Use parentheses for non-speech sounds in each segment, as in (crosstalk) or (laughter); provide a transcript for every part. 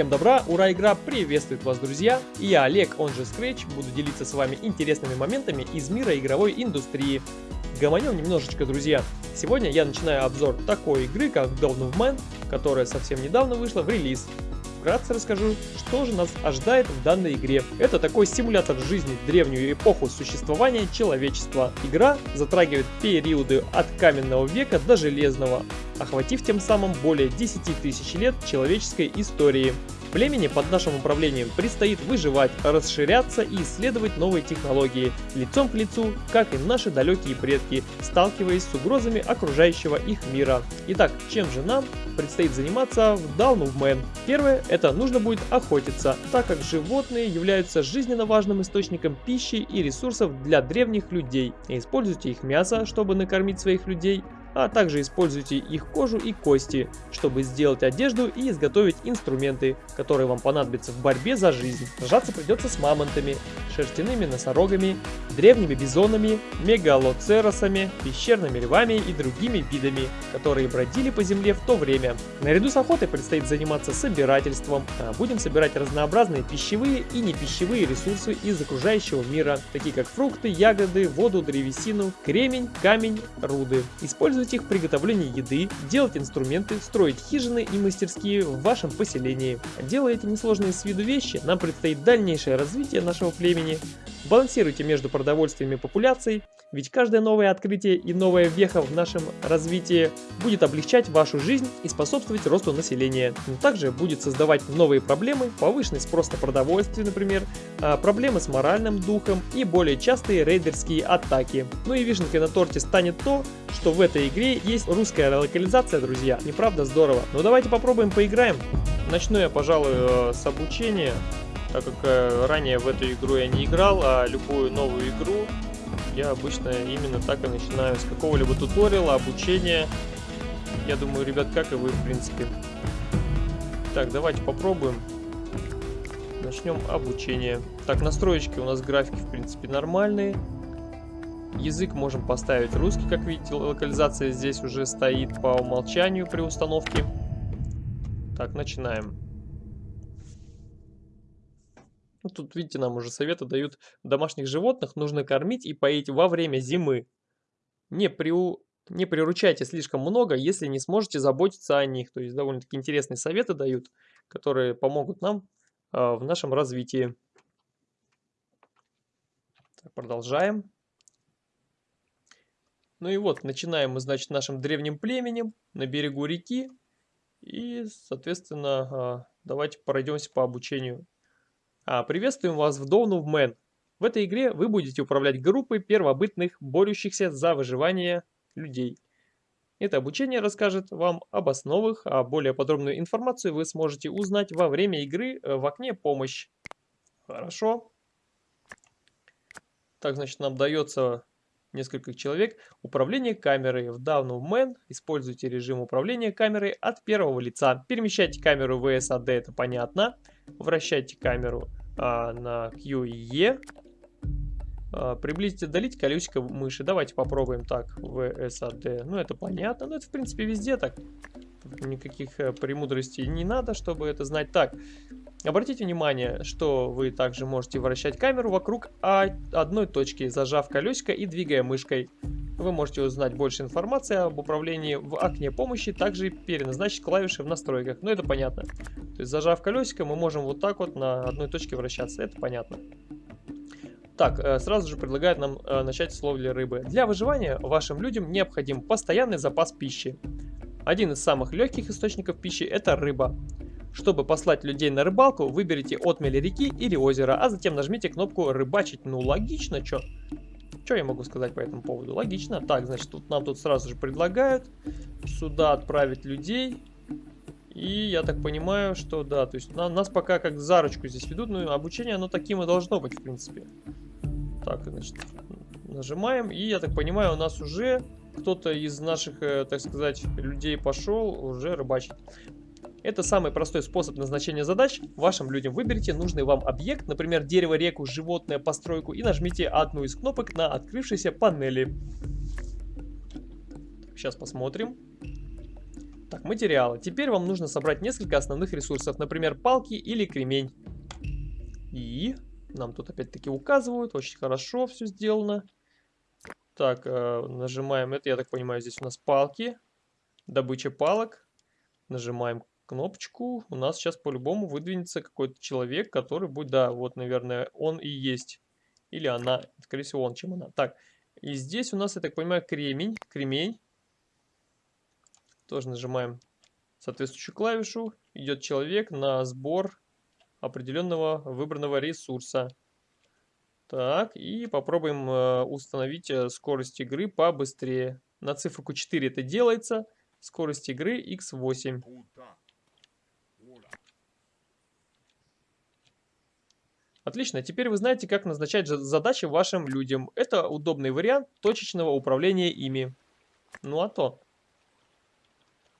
Всем добра, ура, игра приветствует вас, друзья! Я, Олег, он же Scratch, буду делиться с вами интересными моментами из мира игровой индустрии. Гомонем немножечко, друзья. Сегодня я начинаю обзор такой игры, как Dawn of Man, которая совсем недавно вышла в релиз вкратце расскажу, что же нас ожидает в данной игре. Это такой симулятор жизни в древнюю эпоху существования человечества. Игра затрагивает периоды от каменного века до железного, охватив тем самым более 10 тысяч лет человеческой истории. Племени под нашим управлением предстоит выживать, расширяться и исследовать новые технологии, лицом к лицу, как и наши далекие предки, сталкиваясь с угрозами окружающего их мира. Итак, чем же нам предстоит заниматься в Down of Man? Первое, это нужно будет охотиться, так как животные являются жизненно важным источником пищи и ресурсов для древних людей. Используйте их мясо, чтобы накормить своих людей, а также используйте их кожу и кости, чтобы сделать одежду и изготовить инструменты, которые вам понадобятся в борьбе за жизнь. Сражаться придется с мамонтами, шерстяными носорогами, древними бизонами, мегалоцеросами, пещерными львами и другими видами, которые бродили по земле в то время. Наряду с охотой предстоит заниматься собирательством. А будем собирать разнообразные пищевые и непищевые ресурсы из окружающего мира, такие как фрукты, ягоды, воду, древесину, кремень, камень, руды. Используйте использовать их в приготовлении еды, делать инструменты, строить хижины и мастерские в вашем поселении. Делая эти несложные с виду вещи, нам предстоит дальнейшее развитие нашего племени. Балансируйте между продовольствием и популяцией, ведь каждое новое открытие и новая веха в нашем развитии будет облегчать вашу жизнь и способствовать росту населения. Но также будет создавать новые проблемы, повышенный спрос на продовольствие, например, а, проблемы с моральным духом и более частые рейдерские атаки. Ну и вишенкой на торте станет то, что в этой игре есть русская локализация, друзья. Неправда здорово. Но давайте попробуем поиграем. Начну я, пожалуй, э, с обучения, так как э, ранее в эту игру я не играл, а любую новую игру я обычно именно так и начинаю с какого-либо туториала, обучения. Я думаю, ребят, как и вы, в принципе. Так, давайте попробуем. Начнем обучение. Так, настроечки у нас графики, в принципе, нормальные. Язык можем поставить русский, как видите, локализация здесь уже стоит по умолчанию при установке. Так, начинаем. Ну, тут, видите, нам уже советы дают. Домашних животных нужно кормить и поить во время зимы. Не, приу... не приручайте слишком много, если не сможете заботиться о них. То есть довольно-таки интересные советы дают, которые помогут нам э, в нашем развитии. Так, продолжаем. Ну и вот, начинаем мы, значит, нашим древним племенем на берегу реки. И, соответственно, а, давайте пройдемся по обучению. А, приветствуем вас в Dawn of Man. В этой игре вы будете управлять группой первобытных, борющихся за выживание людей. Это обучение расскажет вам об основах, а более подробную информацию вы сможете узнать во время игры э, в окне «Помощь». Хорошо. Так, значит, нам дается несколько человек. Управление камерой. В Down of Man используйте режим управления камерой от первого лица. Перемещайте камеру в VSAD, это понятно. Вращайте камеру а, на Q и E. А, приблизить отдалить колесико мыши. Давайте попробуем так. VSAD. Ну, это понятно. Но это, в принципе, везде так. Никаких э, премудростей не надо, чтобы это знать. Так, Обратите внимание, что вы также можете вращать камеру вокруг одной точки, зажав колесико и двигая мышкой. Вы можете узнать больше информации об управлении в окне помощи, также переназначить клавиши в настройках. Ну это понятно. То есть зажав колесико, мы можем вот так вот на одной точке вращаться. Это понятно. Так, э, сразу же предлагают нам э, начать с ловли рыбы. Для выживания вашим людям необходим постоянный запас пищи. Один из самых легких источников пищи это рыба. Чтобы послать людей на рыбалку, выберите отмели реки или озера, а затем нажмите кнопку «Рыбачить». Ну, логично, чё? Что я могу сказать по этому поводу? Логично. Так, значит, тут нам тут сразу же предлагают сюда отправить людей. И я так понимаю, что да, то есть на, нас пока как за ручку здесь ведут, но обучение оно таким и должно быть, в принципе. Так, значит, нажимаем, и я так понимаю, у нас уже кто-то из наших, э, так сказать, людей пошел уже рыбачить. Это самый простой способ назначения задач. Вашим людям выберите нужный вам объект, например, дерево, реку, животное, постройку и нажмите одну из кнопок на открывшейся панели. Сейчас посмотрим. Так, материалы. Теперь вам нужно собрать несколько основных ресурсов, например, палки или кремень. И нам тут опять-таки указывают, очень хорошо все сделано. Так, э, нажимаем это, я так понимаю, здесь у нас палки, добыча палок. Нажимаем кнопочку, у нас сейчас по-любому выдвинется какой-то человек, который будет, да, вот, наверное, он и есть. Или она, скорее всего, он, чем она. Так, и здесь у нас, я так понимаю, кремень, кремень. Тоже нажимаем соответствующую клавишу. Идет человек на сбор определенного выбранного ресурса. Так, и попробуем э, установить э, скорость игры побыстрее. На циферку 4 это делается. Скорость игры x8. Отлично, теперь вы знаете, как назначать задачи вашим людям. Это удобный вариант точечного управления ими. Ну а то.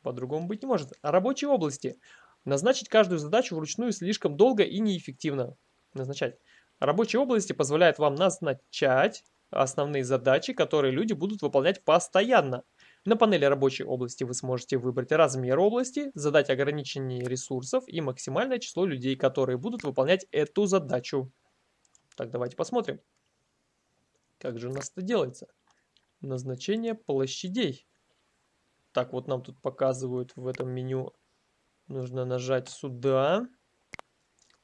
По-другому быть не может. А рабочие области. Назначить каждую задачу вручную слишком долго и неэффективно. Назначать. Рабочие области позволяют вам назначать основные задачи, которые люди будут выполнять постоянно. На панели рабочей области вы сможете выбрать размер области, задать ограничение ресурсов и максимальное число людей, которые будут выполнять эту задачу. Так, давайте посмотрим. Как же у нас это делается? Назначение площадей. Так, вот нам тут показывают в этом меню. Нужно нажать сюда.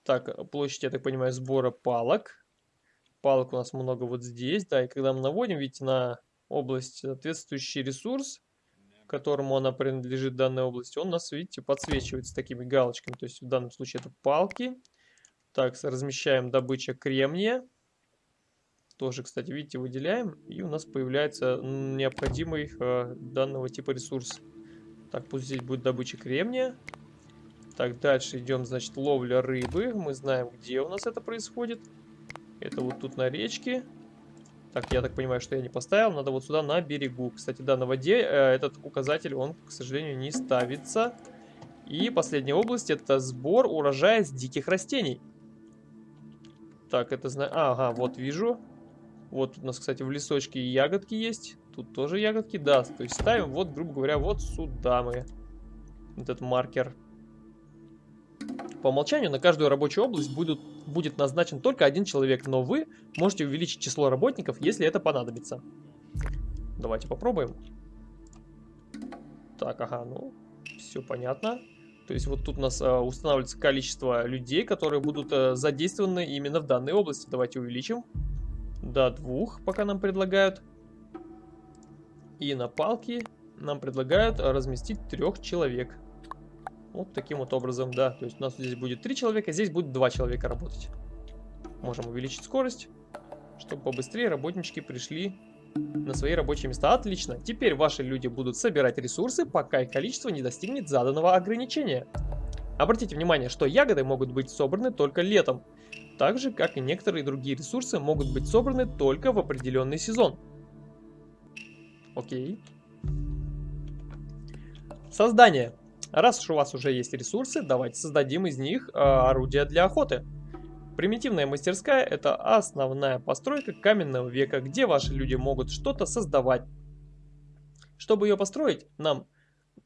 Так, площадь, я так понимаю, сбора палок. Палок у нас много вот здесь, да, и когда мы наводим, видите, на область, соответствующий ресурс, которому она принадлежит, данной области, он у нас, видите, подсвечивается такими галочками. То есть в данном случае это палки. Так, размещаем добыча кремния. Тоже, кстати, видите, выделяем. И у нас появляется необходимый э, данного типа ресурс. Так, пусть здесь будет добыча кремния. Так, дальше идем, значит, ловля рыбы. Мы знаем, где у нас это происходит. Это вот тут на речке. Так, я так понимаю, что я не поставил. Надо вот сюда на берегу. Кстати, да, на воде э, этот указатель, он, к сожалению, не ставится. И последняя область это сбор урожая с диких растений. Так, это знаю. Ага, вот вижу. Вот у нас, кстати, в лесочке ягодки есть. Тут тоже ягодки, да. То есть ставим вот, грубо говоря, вот сюда мы. Этот маркер. По умолчанию на каждую рабочую область будут, будет назначен только один человек, но вы можете увеличить число работников, если это понадобится. Давайте попробуем. Так, ага, ну, все понятно. То есть вот тут у нас а, устанавливается количество людей, которые будут а, задействованы именно в данной области. Давайте увеличим до двух, пока нам предлагают. И на палке нам предлагают разместить трех человек. Вот таким вот образом, да. То есть у нас здесь будет 3 человека, здесь будет 2 человека работать. Можем увеличить скорость, чтобы побыстрее работнички пришли на свои рабочие места. Отлично. Теперь ваши люди будут собирать ресурсы, пока их количество не достигнет заданного ограничения. Обратите внимание, что ягоды могут быть собраны только летом. Так же, как и некоторые другие ресурсы могут быть собраны только в определенный сезон. Окей. Создание. Раз уж у вас уже есть ресурсы, давайте создадим из них э, орудия для охоты. Примитивная мастерская – это основная постройка каменного века, где ваши люди могут что-то создавать. Чтобы ее построить, нам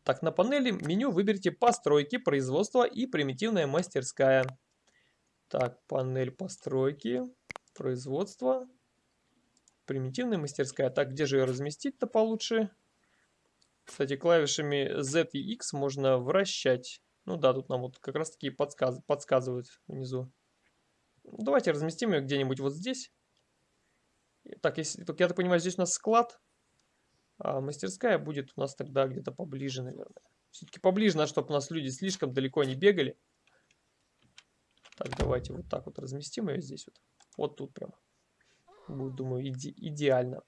так на панели меню выберите постройки, производства и примитивная мастерская. Так, панель постройки, производства, примитивная мастерская. Так, где же ее разместить-то получше? Кстати, клавишами Z и X можно вращать. Ну да, тут нам вот как раз таки подсказ подсказывают внизу. Давайте разместим ее где-нибудь вот здесь. Так, если, я так понимаю, здесь у нас склад. А мастерская будет у нас тогда где-то поближе, наверное. Все-таки поближе надо, чтобы у нас люди слишком далеко не бегали. Так, давайте вот так вот разместим ее здесь вот. Вот тут прямо. Будет, думаю, иде идеально.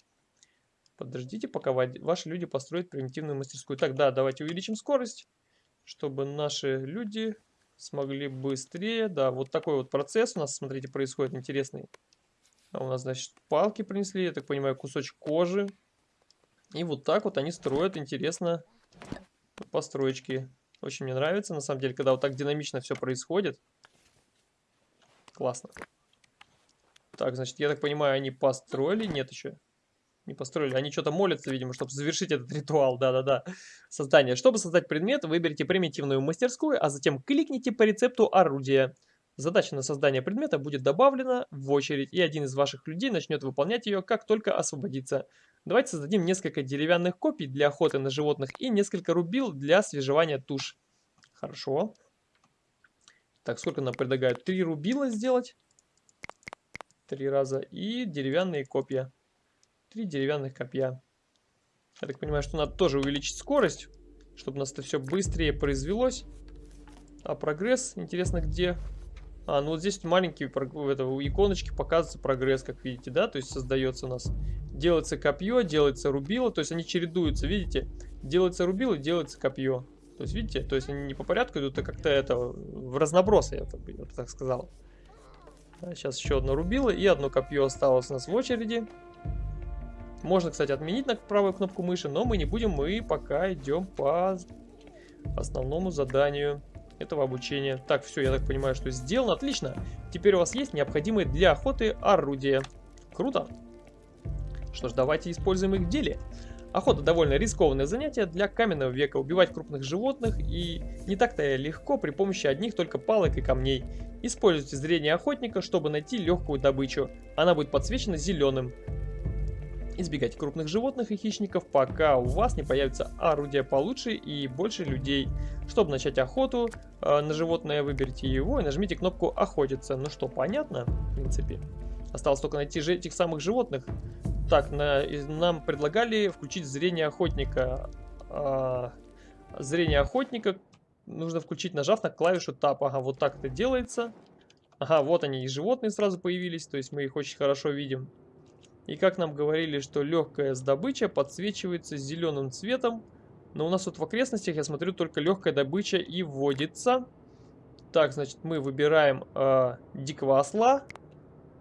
Подождите, пока ваши люди построят примитивную мастерскую. Так, да, давайте увеличим скорость, чтобы наши люди смогли быстрее. Да, вот такой вот процесс у нас, смотрите, происходит интересный. А у нас, значит, палки принесли, я так понимаю, кусочек кожи. И вот так вот они строят, интересно, построечки. Очень мне нравится, на самом деле, когда вот так динамично все происходит. Классно. Так, значит, я так понимаю, они построили? Нет еще. Не построили. Они что-то молятся, видимо, чтобы завершить этот ритуал. Да-да-да. Создание. Чтобы создать предмет, выберите примитивную мастерскую, а затем кликните по рецепту орудия. Задача на создание предмета будет добавлена в очередь, и один из ваших людей начнет выполнять ее, как только освободится. Давайте создадим несколько деревянных копий для охоты на животных и несколько рубил для свежевания туш. Хорошо. Так, сколько нам предлагают? Три рубила сделать. Три раза. И деревянные копья. Три деревянных копья. Я так понимаю, что надо тоже увеличить скорость, чтобы у нас это все быстрее произвелось. А прогресс, интересно, где? А, ну вот здесь маленькие в этого, иконочки показывается прогресс, как видите, да? То есть создается у нас, делается копье, делается рубило, то есть они чередуются, видите? Делается рубило, делается копье. То есть, видите, то есть они не по порядку идут, а как-то это в разноброс, я, я так сказал. Сейчас еще одно рубило и одно копье осталось у нас в очереди. Можно, кстати, отменить на правую кнопку мыши, но мы не будем, мы пока идем по основному заданию этого обучения. Так, все, я так понимаю, что сделано. Отлично. Теперь у вас есть необходимые для охоты орудия. Круто. Что ж, давайте используем их в деле. Охота довольно рискованное занятие для каменного века. Убивать крупных животных и не так-то легко при помощи одних только палок и камней. Используйте зрение охотника, чтобы найти легкую добычу. Она будет подсвечена зеленым. Избегайте крупных животных и хищников, пока у вас не появится орудие получше и больше людей. Чтобы начать охоту э, на животное, выберите его и нажмите кнопку «Охотиться». Ну что, понятно, в принципе. Осталось только найти же этих самых животных. Так, на, нам предлагали включить зрение охотника. А, зрение охотника нужно включить, нажав на клавишу Tab. Ага, вот так это делается. Ага, вот они и животные сразу появились, то есть мы их очень хорошо видим. И как нам говорили, что легкая добыча подсвечивается зеленым цветом. Но у нас тут в окрестностях, я смотрю, только легкая добыча и вводится. Так, значит, мы выбираем э, дикого осла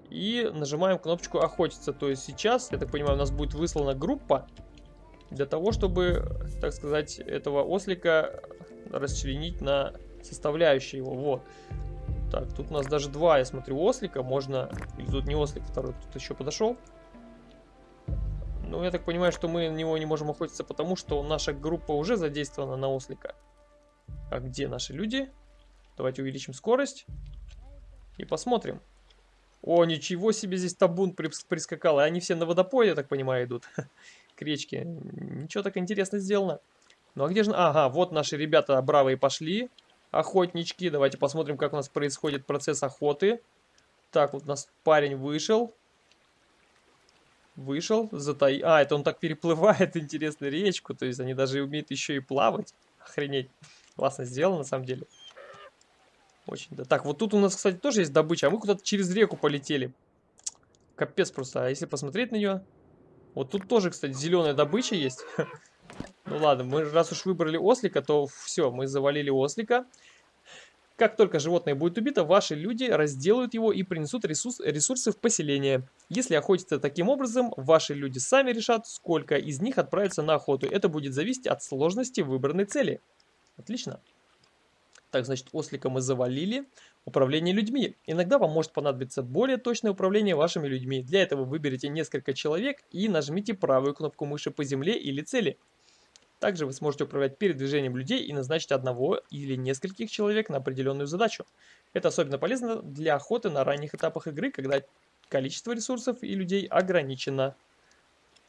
и нажимаем кнопочку охотиться. То есть сейчас, я так понимаю, у нас будет выслана группа для того, чтобы, так сказать, этого ослика расчленить на составляющие его. Вот. Так, тут у нас даже два, я смотрю, ослика. Можно... Тут не ослик, второй тут еще подошел. Ну, я так понимаю, что мы на него не можем охотиться, потому что наша группа уже задействована на ослика. А где наши люди? Давайте увеличим скорость. И посмотрим. О, ничего себе, здесь табун прискакал. И они все на водопой, я так понимаю, идут. (laughs) К речке. Ничего так интересно сделано. Ну, а где же... Ага, вот наши ребята бравые пошли. Охотнички. Давайте посмотрим, как у нас происходит процесс охоты. Так, вот у нас парень вышел. Вышел, затай... А, это он так переплывает, (laughs) интересно, речку. То есть они даже умеют еще и плавать. Охренеть. Классно сделано, на самом деле. Очень, да. Так, вот тут у нас, кстати, тоже есть добыча. А мы куда-то через реку полетели. Капец просто. А если посмотреть на нее... Вот тут тоже, кстати, зеленая добыча есть. (laughs) Ну ладно, мы раз уж выбрали ослика, то все, мы завалили ослика. Как только животное будет убито, ваши люди разделают его и принесут ресурс, ресурсы в поселение. Если охотиться таким образом, ваши люди сами решат, сколько из них отправится на охоту. Это будет зависеть от сложности выбранной цели. Отлично. Так, значит, ослика мы завалили. Управление людьми. Иногда вам может понадобиться более точное управление вашими людьми. Для этого выберите несколько человек и нажмите правую кнопку мыши по земле или цели. Также вы сможете управлять передвижением людей и назначить одного или нескольких человек на определенную задачу. Это особенно полезно для охоты на ранних этапах игры, когда количество ресурсов и людей ограничено.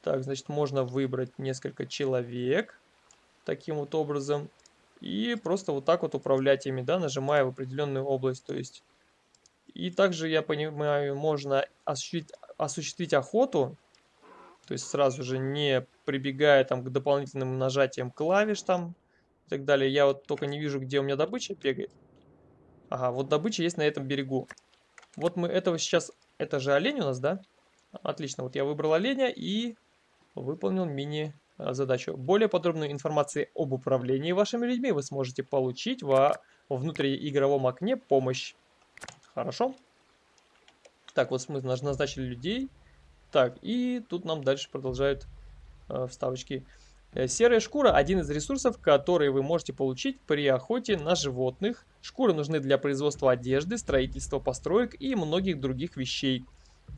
Так, значит, можно выбрать несколько человек таким вот образом. И просто вот так вот управлять ими, да, нажимая в определенную область. То есть, и также, я понимаю, можно осуществить, осуществить охоту то есть сразу же не прибегая там к дополнительным нажатиям клавиш там и так далее. Я вот только не вижу, где у меня добыча бегает. Ага, вот добыча есть на этом берегу. Вот мы этого сейчас... Это же олень у нас, да? Отлично, вот я выбрал оленя и выполнил мини-задачу. Более подробную информацию об управлении вашими людьми вы сможете получить во внутриигровом окне «Помощь». Хорошо? Так, вот мы назначили людей. Так, и тут нам дальше продолжают э, вставочки. Э, серая шкура – один из ресурсов, которые вы можете получить при охоте на животных. Шкуры нужны для производства одежды, строительства построек и многих других вещей.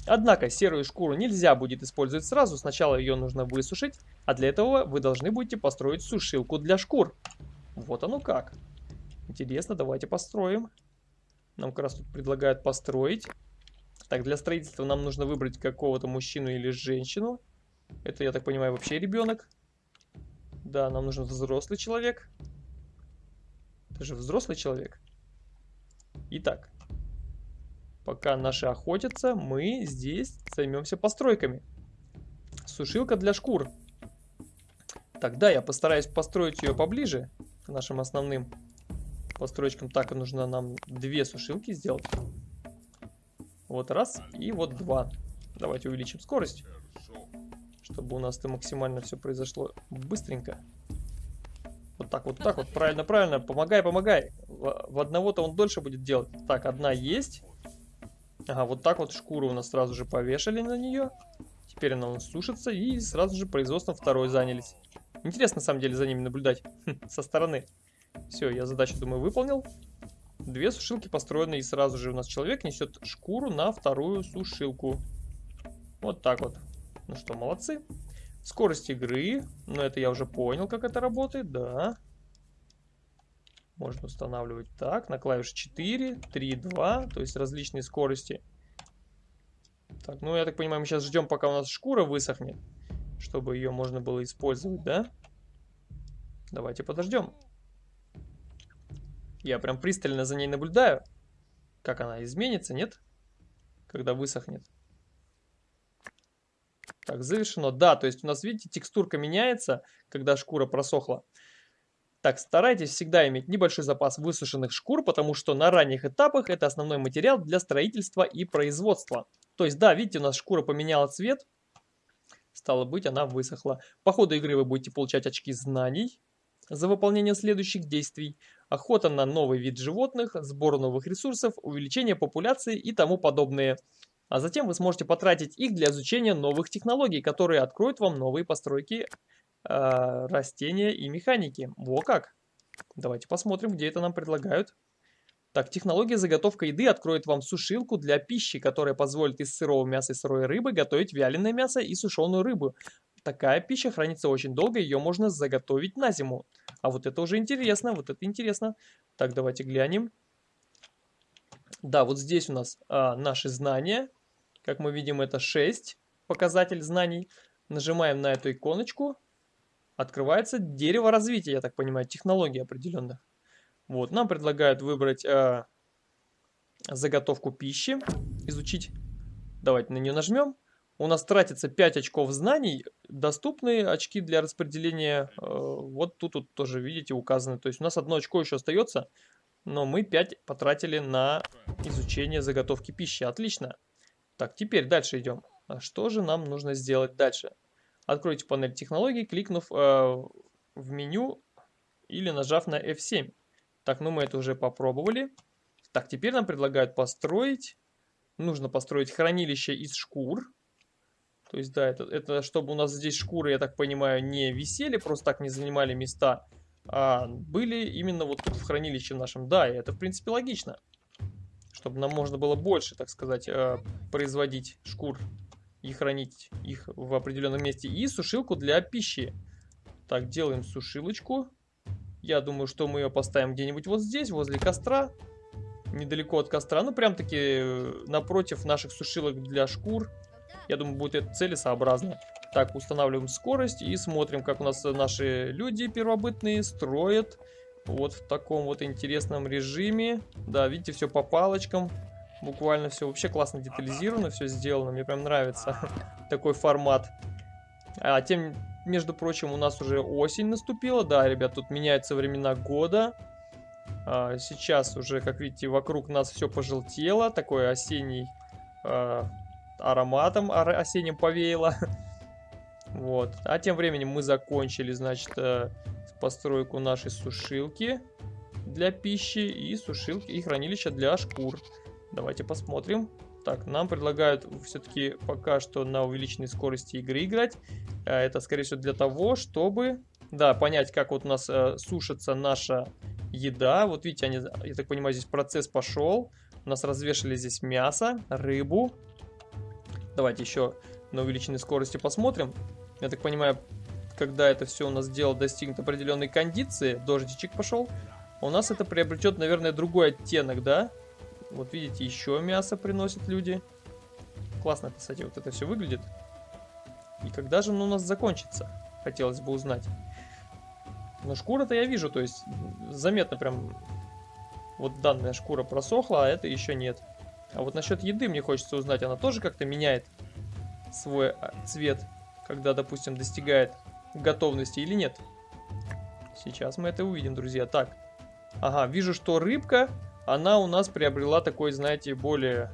Однако серую шкуру нельзя будет использовать сразу, сначала ее нужно высушить, а для этого вы должны будете построить сушилку для шкур. Вот оно как. Интересно, давайте построим. Нам как раз тут предлагают построить. Так, для строительства нам нужно выбрать какого-то мужчину или женщину. Это, я так понимаю, вообще ребенок. Да, нам нужен взрослый человек. Это же взрослый человек. Итак, пока наши охотятся, мы здесь займемся постройками. Сушилка для шкур. Тогда я постараюсь построить ее поближе к нашим основным постройкам. Так, нужно нам две сушилки сделать. Вот раз и вот два. Давайте увеличим скорость, чтобы у нас это максимально все произошло быстренько. Вот так, вот так вот, правильно, правильно. Помогай, помогай. В, одного-то он дольше будет делать. Так, одна есть. Ага, вот так вот шкуру у нас сразу же повешали на нее. Теперь она у нас сушится и сразу же производством второй занялись. Интересно, на самом деле, за ними наблюдать (laughs) со стороны. Все, я задачу, думаю, выполнил. Две сушилки построены, и сразу же у нас человек несет шкуру на вторую сушилку. Вот так вот. Ну что, молодцы. Скорость игры. Ну, это я уже понял, как это работает, да. Можно устанавливать так, на клавише 4, 3, 2, то есть различные скорости. Так, ну, я так понимаю, мы сейчас ждем, пока у нас шкура высохнет, чтобы ее можно было использовать, да? Давайте подождем. Я прям пристально за ней наблюдаю. Как она изменится, нет? Когда высохнет. Так, завершено. Да, то есть у нас, видите, текстурка меняется, когда шкура просохла. Так, старайтесь всегда иметь небольшой запас высушенных шкур, потому что на ранних этапах это основной материал для строительства и производства. То есть, да, видите, у нас шкура поменяла цвет, стало быть, она высохла. По ходу игры вы будете получать очки знаний за выполнение следующих действий охота на новый вид животных, сбор новых ресурсов, увеличение популяции и тому подобное. А затем вы сможете потратить их для изучения новых технологий, которые откроют вам новые постройки э, растения и механики. Во как! Давайте посмотрим, где это нам предлагают. Так, технология заготовка еды откроет вам сушилку для пищи, которая позволит из сырого мяса и сырой рыбы готовить вяленое мясо и сушеную рыбу. Такая пища хранится очень долго, ее можно заготовить на зиму. А вот это уже интересно, вот это интересно. Так, давайте глянем. Да, вот здесь у нас а, наши знания. Как мы видим, это 6 показатель знаний. Нажимаем на эту иконочку. Открывается дерево развития, я так понимаю, технологии определенных. Вот, нам предлагают выбрать а, заготовку пищи, изучить. Давайте на нее нажмем у нас тратится 5 очков знаний, доступные очки для распределения, э, вот тут, тут тоже, видите, указаны. То есть у нас одно очко еще остается, но мы 5 потратили на изучение заготовки пищи. Отлично. Так, теперь дальше идем. А что же нам нужно сделать дальше? Откройте панель технологий, кликнув э, в меню или нажав на F7. Так, ну мы это уже попробовали. Так, теперь нам предлагают построить. Нужно построить хранилище из шкур. То есть, да, это, это чтобы у нас здесь шкуры, я так понимаю, не висели, просто так не занимали места, а были именно вот тут в хранилище нашем. Да, и это, в принципе, логично. Чтобы нам можно было больше, так сказать, э, производить шкур и хранить их в определенном месте. И сушилку для пищи. Так, делаем сушилочку. Я думаю, что мы ее поставим где-нибудь вот здесь, возле костра. Недалеко от костра. Ну, прям-таки э, напротив наших сушилок для шкур. Я думаю, будет это целесообразно. Так, устанавливаем скорость и смотрим, как у нас наши люди первобытные строят. Вот в таком вот интересном режиме. Да, видите, все по палочкам. Буквально все вообще классно детализировано, все сделано. Мне прям нравится (laughs) такой формат. А тем, между прочим, у нас уже осень наступила. Да, ребят, тут меняются времена года. А, сейчас уже, как видите, вокруг нас все пожелтело. Такой осенний а, ароматом осенним повеяло. (laughs) Вот. А тем временем мы закончили, значит, э, постройку нашей сушилки для пищи и сушилки и хранилища для шкур. Давайте посмотрим. Так, нам предлагают все-таки пока что на увеличенной скорости игры играть. Э, это, скорее всего, для того, чтобы, да, понять, как вот у нас э, сушится наша еда. Вот видите, они, я так понимаю, здесь процесс пошел. У нас развешали здесь мясо, рыбу, Давайте еще на увеличенной скорости посмотрим. Я так понимаю, когда это все у нас дело достигнет определенной кондиции, дождичек пошел, у нас это приобретет, наверное, другой оттенок, да? Вот видите, еще мясо приносят люди. Классно, кстати, вот это все выглядит. И когда же оно у нас закончится? Хотелось бы узнать. Но шкура-то я вижу, то есть заметно прям вот данная шкура просохла, а это еще нет. А вот насчет еды мне хочется узнать, она тоже как-то меняет свой а, цвет, когда, допустим, достигает готовности или нет. Сейчас мы это увидим, друзья. Так, ага, вижу, что рыбка, она у нас приобрела такой, знаете, более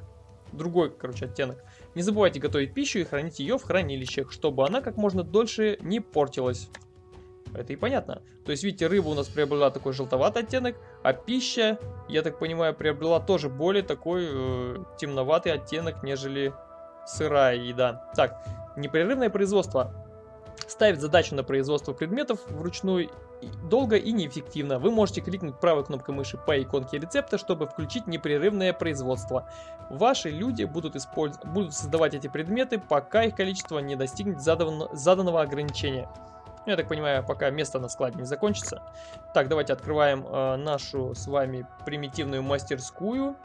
другой, короче, оттенок. Не забывайте готовить пищу и хранить ее в хранилищах, чтобы она как можно дольше не портилась. Это и понятно. То есть, видите, рыба у нас приобрела такой желтоватый оттенок, а пища, я так понимаю, приобрела тоже более такой э, темноватый оттенок, нежели сырая еда. Так, непрерывное производство ставит задачу на производство предметов вручную долго и неэффективно. Вы можете кликнуть правой кнопкой мыши по иконке рецепта, чтобы включить непрерывное производство. Ваши люди будут, использ... будут создавать эти предметы, пока их количество не достигнет задан... заданного ограничения. Я так понимаю, пока место на складе не закончится. Так, давайте открываем э, нашу с вами примитивную мастерскую.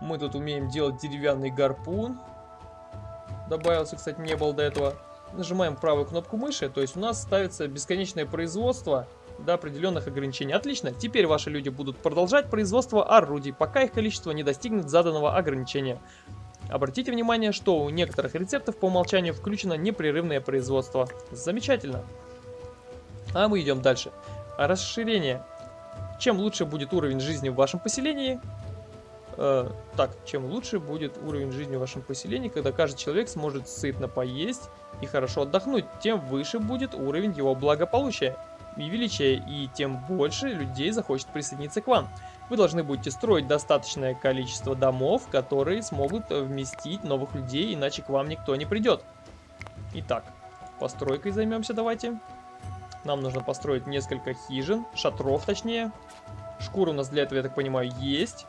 Мы тут умеем делать деревянный гарпун. Добавился, кстати, не был до этого. Нажимаем правую кнопку мыши, то есть у нас ставится бесконечное производство до определенных ограничений. Отлично, теперь ваши люди будут продолжать производство орудий, пока их количество не достигнет заданного ограничения. Обратите внимание, что у некоторых рецептов по умолчанию включено непрерывное производство. Замечательно. А мы идем дальше. Расширение. Чем лучше будет уровень жизни в вашем поселении, э, так, чем лучше будет уровень жизни в вашем поселении, когда каждый человек сможет сытно поесть и хорошо отдохнуть, тем выше будет уровень его благополучия и величия, и тем больше людей захочет присоединиться к вам. Вы должны будете строить достаточное количество домов, которые смогут вместить новых людей, иначе к вам никто не придет. Итак, постройкой займемся давайте. Нам нужно построить несколько хижин, шатров точнее. Шкура у нас для этого, я так понимаю, есть.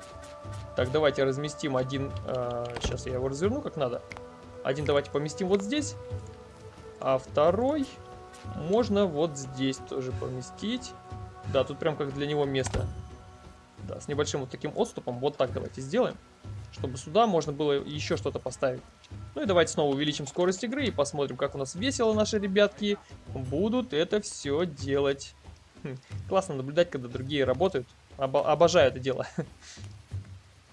Так, давайте разместим один... Э, сейчас я его разверну как надо. Один давайте поместим вот здесь. А второй можно вот здесь тоже поместить. Да, тут прям как для него место. Да, с небольшим вот таким отступом. Вот так давайте сделаем. Чтобы сюда можно было еще что-то поставить. Ну и давайте снова увеличим скорость игры и посмотрим, как у нас весело наши ребятки будут это все делать. Хм, классно наблюдать, когда другие работают. Об обожаю это дело. (laughs)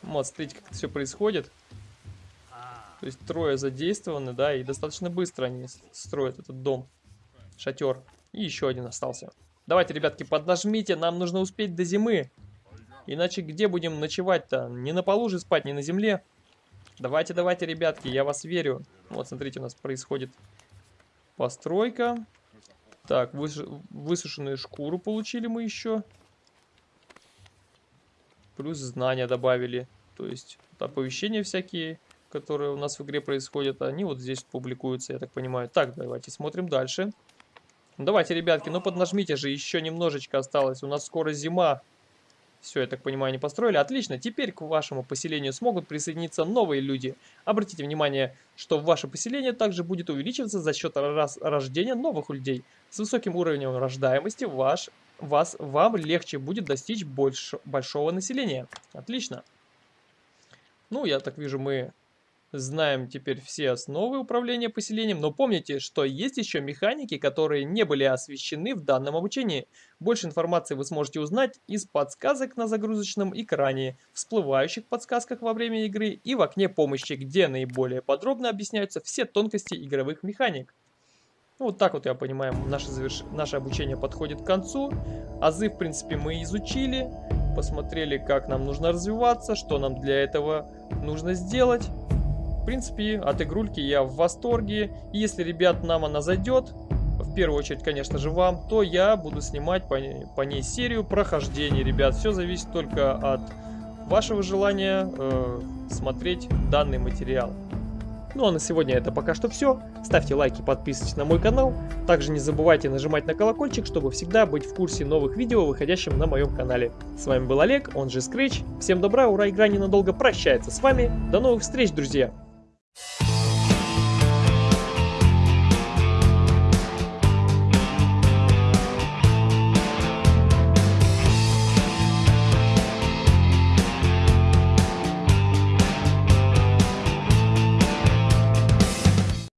Вот, смотрите, как это все происходит. То есть трое задействованы, да, и достаточно быстро они строят этот дом. Шатер. И еще один остался. Давайте, ребятки, поднажмите, нам нужно успеть до зимы. Иначе где будем ночевать-то? Не на полу же спать, не на земле. Давайте, давайте, ребятки, я вас верю. Вот, смотрите, у нас происходит постройка. Так, выс высушенную шкуру получили мы еще. Плюс знания добавили. То есть оповещения всякие, которые у нас в игре происходят, они вот здесь публикуются, я так понимаю. Так, давайте смотрим дальше. Давайте, ребятки, ну поднажмите же, еще немножечко осталось. У нас скоро зима. Все, я так понимаю, не построили. Отлично, теперь к вашему поселению смогут присоединиться новые люди. Обратите внимание, что ваше поселение также будет увеличиваться за счет рождения новых людей. С высоким уровнем рождаемости ваш, вас, вам легче будет достичь больш, большого населения. Отлично. Ну, я так вижу, мы знаем теперь все основы управления поселением, но помните, что есть еще механики, которые не были освещены в данном обучении. Больше информации вы сможете узнать из подсказок на загрузочном экране, всплывающих подсказках во время игры и в окне помощи, где наиболее подробно объясняются все тонкости игровых механик. Ну, вот так вот, я понимаю, наше, заверш... наше обучение подходит к концу. Азы, в принципе, мы изучили, посмотрели, как нам нужно развиваться, что нам для этого нужно сделать. В принципе, от игрульки я в восторге. И если, ребят, нам она зайдет, в первую очередь, конечно же, вам, то я буду снимать по, по ней серию прохождений, ребят. Все зависит только от вашего желания э, смотреть данный материал. Ну а на сегодня это пока что все. Ставьте лайки, подписывайтесь на мой канал. Также не забывайте нажимать на колокольчик, чтобы всегда быть в курсе новых видео, выходящих на моем канале. С вами был Олег, он же Scratch. Всем добра, ура, игра ненадолго прощается с вами. До новых встреч, друзья! You (laughs)